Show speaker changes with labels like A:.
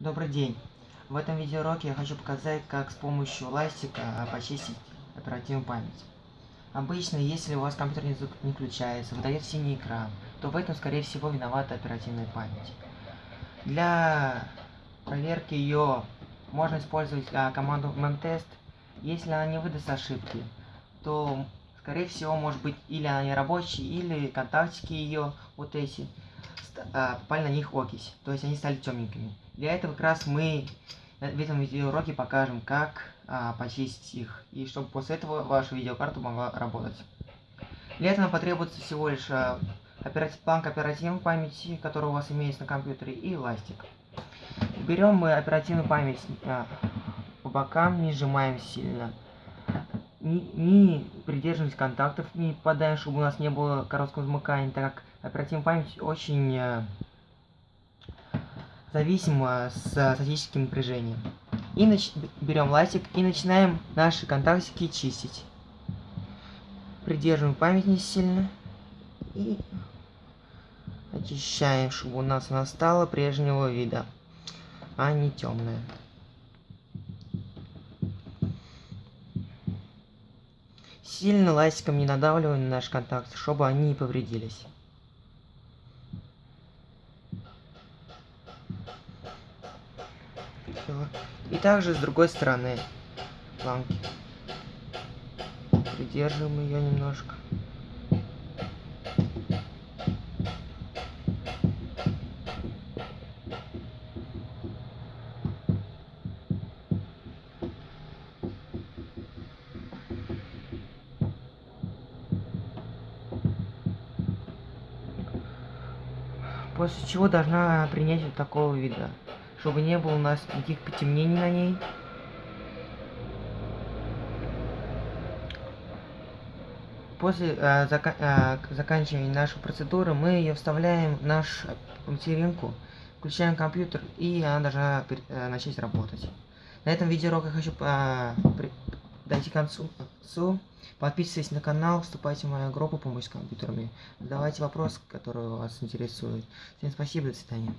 A: Добрый день! В этом видеоуроке я хочу показать, как с помощью ластика почистить оперативную память. Обычно, если у вас компьютер не, не включается, выдает синий экран, то в этом, скорее всего, виновата оперативная память. Для проверки ее можно использовать а, команду memtest. Если она не выдаст ошибки, то, скорее всего, может быть, или она не рабочая, или контактики ее, вот эти, попали на них окись, то есть они стали темненькими. Для этого как раз мы в этом видеоуроке покажем, как а, почистить их, и чтобы после этого ваша видеокарта могла работать. Для этого нам потребуется всего лишь а, оператив, банк оперативной памяти, который у вас имеется на компьютере, и ластик. Берем мы оперативную память а, по бокам, не сжимаем сильно. Не, придерживаемся контактов, не попадаем, чтобы у нас не было короткого замыкания, так как оперативная память очень а, зависимо с статическим напряжением. И нач... берем ластик и начинаем наши контактики чистить. Придерживаем память не сильно. И очищаем, чтобы у нас она стала прежнего вида, а не темная. Сильно ластиком не надавливаем на наш контакт, чтобы они не повредились. И также с другой стороны планки. Придерживаем ее немножко. После чего должна принять вот такого вида чтобы не было у нас никаких потемнений на ней. После э, зака э, заканчивания нашей процедуры мы ее вставляем в нашу материнку, включаем компьютер и она должна э, начать работать. На этом видеоурок хочу э, дойти к концу. Подписывайтесь на канал, вступайте в мою группу «Помощь с компьютерами». Задавайте вопросы, которые вас интересуют. Всем спасибо, до свидания.